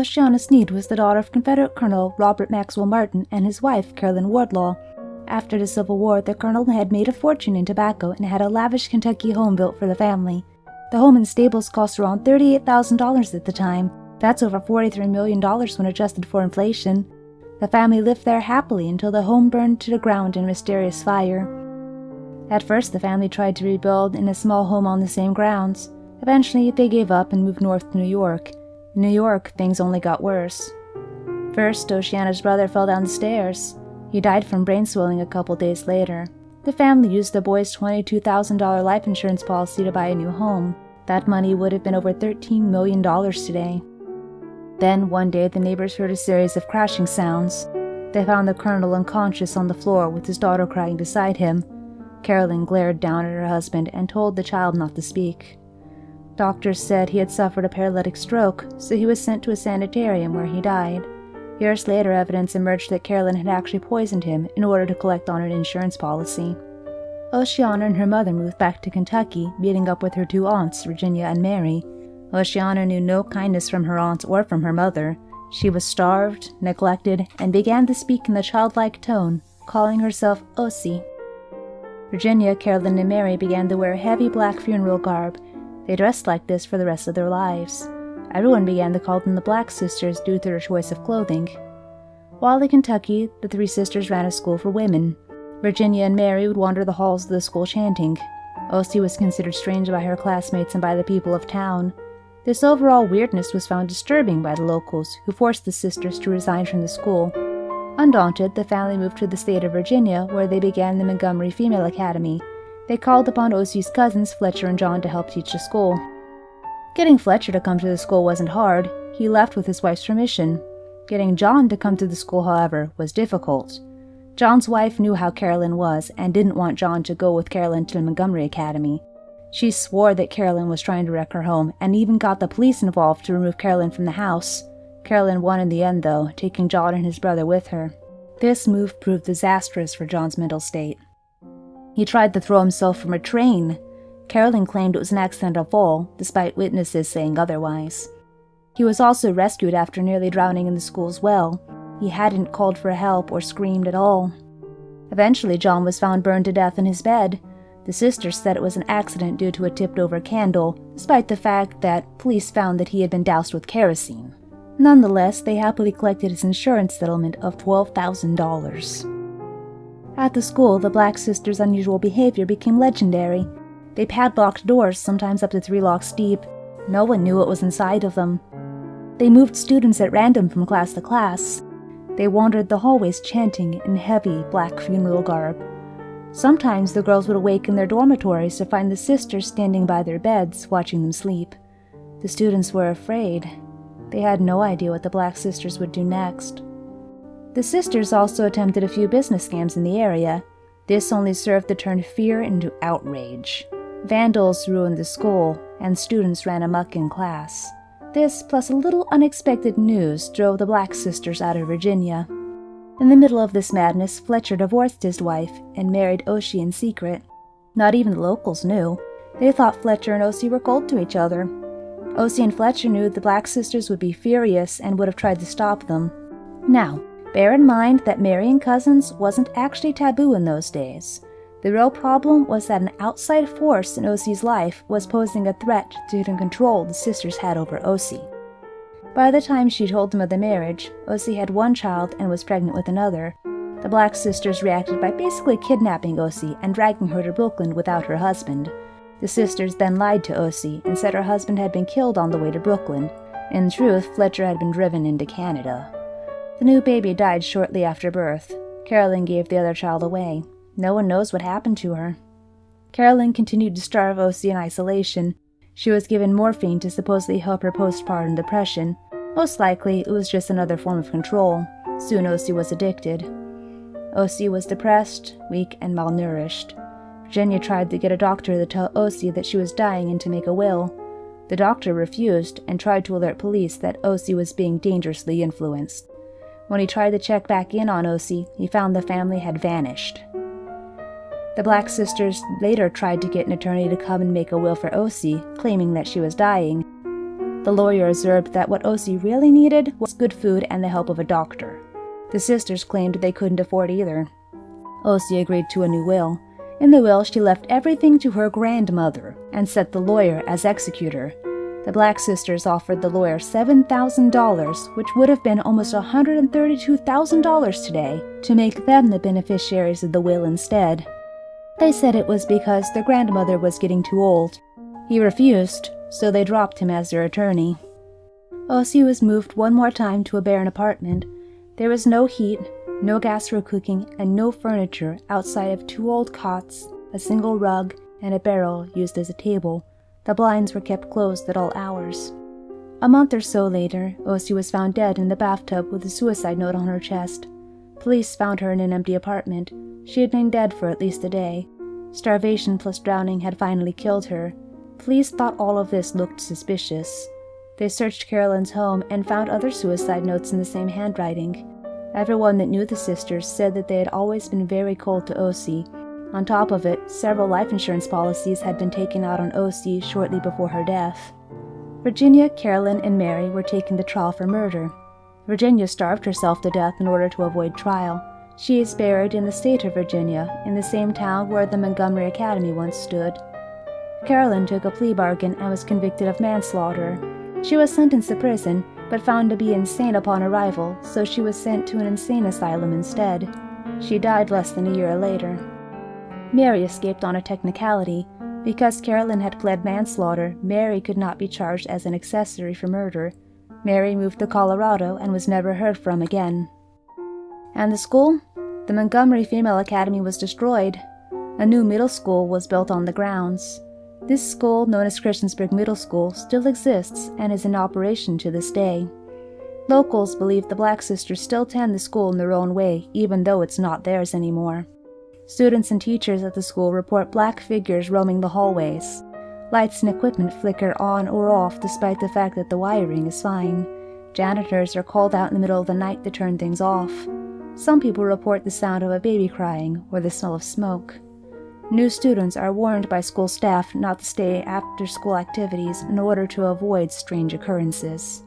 Oceana Snead was the daughter of Confederate Colonel Robert Maxwell Martin and his wife, Carolyn Wardlaw. After the Civil War, the colonel had made a fortune in tobacco and had a lavish Kentucky home built for the family. The home and stables cost around $38,000 at the time. That's over $43 million when adjusted for inflation. The family lived there happily until the home burned to the ground in a mysterious fire. At first, the family tried to rebuild in a small home on the same grounds. Eventually, they gave up and moved north to New York. New York, things only got worse. First, Oceana's brother fell down the stairs. He died from brain swelling a couple days later. The family used the boy's $22,000 life insurance policy to buy a new home. That money would have been over $13 million today. Then, one day, the neighbors heard a series of crashing sounds. They found the colonel unconscious on the floor with his daughter crying beside him. Carolyn glared down at her husband and told the child not to speak. Doctors said he had suffered a paralytic stroke, so he was sent to a sanitarium where he died. Years later, evidence emerged that Carolyn had actually poisoned him in order to collect on an insurance policy. Oceana and her mother moved back to Kentucky, meeting up with her two aunts, Virginia and Mary. Oceana knew no kindness from her aunts or from her mother. She was starved, neglected, and began to speak in the childlike tone, calling herself Osie. Virginia, Carolyn, and Mary began to wear heavy black funeral garb they dressed like this for the rest of their lives. Everyone began to call them the Black Sisters due to their choice of clothing. While in Kentucky, the three sisters ran a school for women. Virginia and Mary would wander the halls of the school chanting. Osie was considered strange by her classmates and by the people of town. This overall weirdness was found disturbing by the locals, who forced the sisters to resign from the school. Undaunted, the family moved to the state of Virginia, where they began the Montgomery Female Academy, they called upon Osie's cousins, Fletcher and John, to help teach the school. Getting Fletcher to come to the school wasn't hard. He left with his wife's permission. Getting John to come to the school, however, was difficult. John's wife knew how Carolyn was and didn't want John to go with Carolyn to the Montgomery Academy. She swore that Carolyn was trying to wreck her home and even got the police involved to remove Carolyn from the house. Carolyn won in the end, though, taking John and his brother with her. This move proved disastrous for John's mental state. He tried to throw himself from a train. Carolyn claimed it was an accidental fall, despite witnesses saying otherwise. He was also rescued after nearly drowning in the school's well. He hadn't called for help or screamed at all. Eventually, John was found burned to death in his bed. The sisters said it was an accident due to a tipped over candle, despite the fact that police found that he had been doused with kerosene. Nonetheless, they happily collected his insurance settlement of $12,000. At the school, the Black Sisters' unusual behavior became legendary. They padlocked doors, sometimes up to three locks deep. No one knew what was inside of them. They moved students at random from class to class. They wandered the hallways chanting in heavy black funeral garb. Sometimes the girls would awake in their dormitories to find the sisters standing by their beds, watching them sleep. The students were afraid. They had no idea what the Black Sisters would do next. The sisters also attempted a few business scams in the area. This only served to turn fear into outrage. Vandals ruined the school, and students ran amuck in class. This, plus a little unexpected news, drove the Black Sisters out of Virginia. In the middle of this madness, Fletcher divorced his wife and married Osie in secret. Not even the locals knew. They thought Fletcher and Osie were cold to each other. Osie and Fletcher knew the Black Sisters would be furious and would have tried to stop them. Now, Bear in mind that marrying cousins wasn't actually taboo in those days. The real problem was that an outside force in Osie's life was posing a threat to the control the sisters had over Osie. By the time she told them of the marriage, Osie had one child and was pregnant with another. The Black sisters reacted by basically kidnapping Osie and dragging her to Brooklyn without her husband. The sisters then lied to Osie and said her husband had been killed on the way to Brooklyn. In truth, Fletcher had been driven into Canada. The new baby died shortly after birth. Carolyn gave the other child away. No one knows what happened to her. Carolyn continued to starve Osie in isolation. She was given morphine to supposedly help her postpartum depression. Most likely, it was just another form of control. Soon Osie was addicted. Osie was depressed, weak, and malnourished. Virginia tried to get a doctor to tell Osie that she was dying and to make a will. The doctor refused and tried to alert police that Osie was being dangerously influenced. When he tried to check back in on Osie, he found the family had vanished. The Black sisters later tried to get an attorney to come and make a will for Osie, claiming that she was dying. The lawyer observed that what Osie really needed was good food and the help of a doctor. The sisters claimed they couldn't afford either. Osie agreed to a new will. In the will, she left everything to her grandmother and set the lawyer as executor. The Black sisters offered the lawyer $7,000, which would have been almost $132,000 today, to make them the beneficiaries of the will instead. They said it was because their grandmother was getting too old. He refused, so they dropped him as their attorney. Osie was moved one more time to a barren apartment. There was no heat, no gas for cooking, and no furniture outside of two old cots, a single rug, and a barrel used as a table. The blinds were kept closed at all hours. A month or so later, Osie was found dead in the bathtub with a suicide note on her chest. Police found her in an empty apartment. She had been dead for at least a day. Starvation plus drowning had finally killed her. Police thought all of this looked suspicious. They searched Carolyn's home and found other suicide notes in the same handwriting. Everyone that knew the sisters said that they had always been very cold to Osie, on top of it, several life insurance policies had been taken out on Osie shortly before her death. Virginia, Carolyn, and Mary were taken to trial for murder. Virginia starved herself to death in order to avoid trial. She is buried in the state of Virginia, in the same town where the Montgomery Academy once stood. Carolyn took a plea bargain and was convicted of manslaughter. She was sentenced to prison, but found to be insane upon arrival, so she was sent to an insane asylum instead. She died less than a year later. Mary escaped on a technicality. Because Carolyn had pled manslaughter, Mary could not be charged as an accessory for murder. Mary moved to Colorado and was never heard from again. And the school? The Montgomery Female Academy was destroyed. A new middle school was built on the grounds. This school, known as Christiansburg Middle School, still exists and is in operation to this day. Locals believe the Black Sisters still tend the school in their own way, even though it's not theirs anymore. Students and teachers at the school report black figures roaming the hallways. Lights and equipment flicker on or off despite the fact that the wiring is fine. Janitors are called out in the middle of the night to turn things off. Some people report the sound of a baby crying or the smell of smoke. New students are warned by school staff not to stay after school activities in order to avoid strange occurrences.